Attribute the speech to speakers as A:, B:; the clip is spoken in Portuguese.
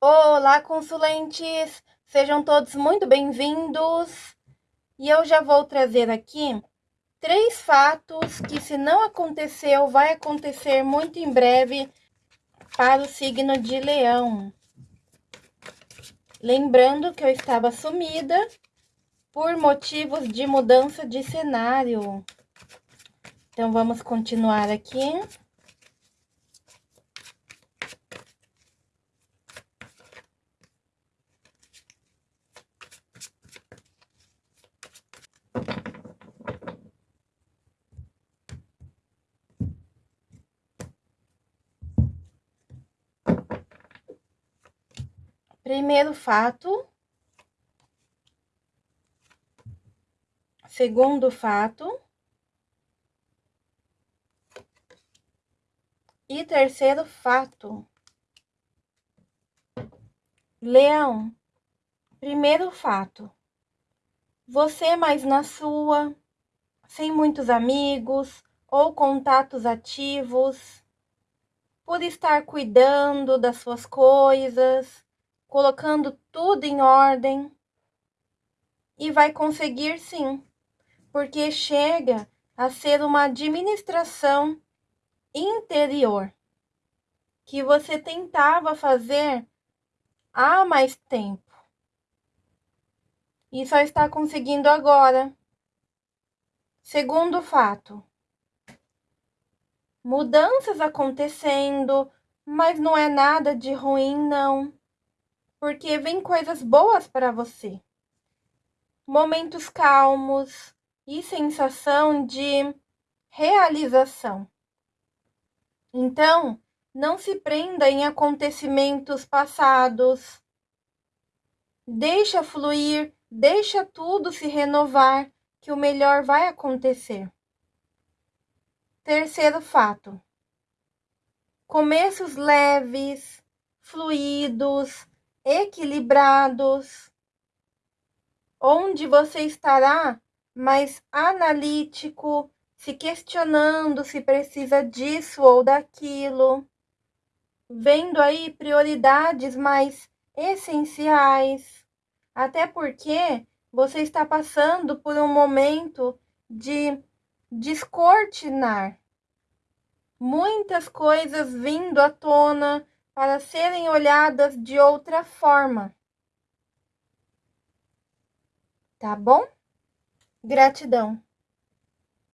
A: Olá, consulentes! Sejam todos muito bem-vindos. E eu já vou trazer aqui três fatos que, se não aconteceu, vai acontecer muito em breve para o signo de Leão. Lembrando que eu estava sumida por motivos de mudança de cenário. Então, vamos continuar aqui. Primeiro fato. Segundo fato. E terceiro fato. Leão. Primeiro fato. Você mais na sua, sem muitos amigos ou contatos ativos, por estar cuidando das suas coisas, colocando tudo em ordem. E vai conseguir sim, porque chega a ser uma administração interior que você tentava fazer há mais tempo e só está conseguindo agora. Segundo fato, mudanças acontecendo, mas não é nada de ruim, não porque vem coisas boas para você. Momentos calmos e sensação de realização. Então, não se prenda em acontecimentos passados. Deixa fluir, deixa tudo se renovar, que o melhor vai acontecer. Terceiro fato. Começos leves, fluidos, equilibrados, onde você estará mais analítico, se questionando se precisa disso ou daquilo, vendo aí prioridades mais essenciais, até porque você está passando por um momento de descortinar. Muitas coisas vindo à tona, para serem olhadas de outra forma. Tá bom? Gratidão.